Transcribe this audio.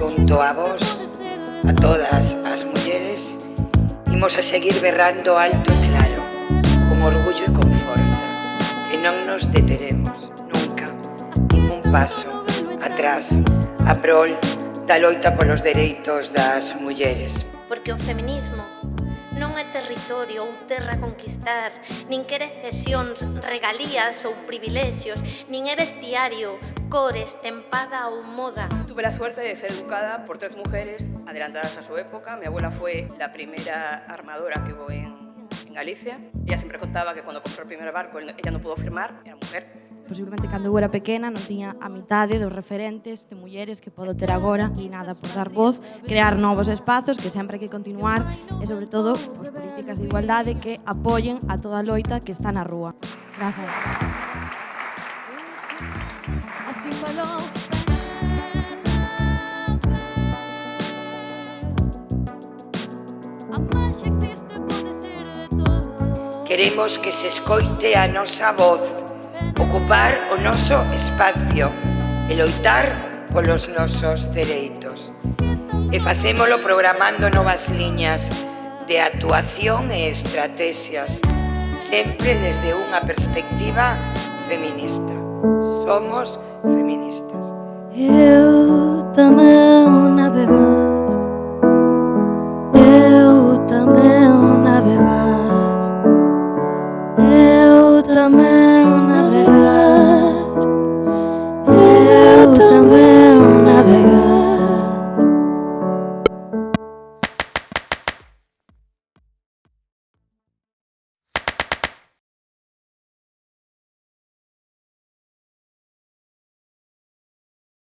junto a vos, a todas as mulleres, imos a seguir berrando alto e claro, con orgullo e con forza, que non nos deteremos nunca, ningún paso atrás, a prol da loita polos dereitos das mulleres. Porque o feminismo non é territorio ou terra conquistar, nin quere cesións, regalías ou privilexios, nin é vestiario, cores, tempada ou moda. Tuve la suerte de ser educada por tres mujeres adelantadas a su época. Mi abuela fue la primera armadora que hubo en, en Galicia. Ella siempre contaba que cuando compró el primer barco ella no pudo firmar, era mujer. posiblemente cando eu era pequena non tiña a mitade dos referentes de mulleres que podo ter agora e nada por dar voz, crear novos espazos que sempre hai que continuar e sobre todo por políticas de igualdade que apoyen a toda a loita que está na rúa. Grazas. Así falou Queremos que se escoite a nosa voz ocupar o noso espacio e loitar polos nosos dereitos. E facémolo programando novas liñas de actuación e estrategias, sempre desde unha perspectiva feminista. Somos feministas. Eu tamén navego Eu tamén navego Eu tamén navegar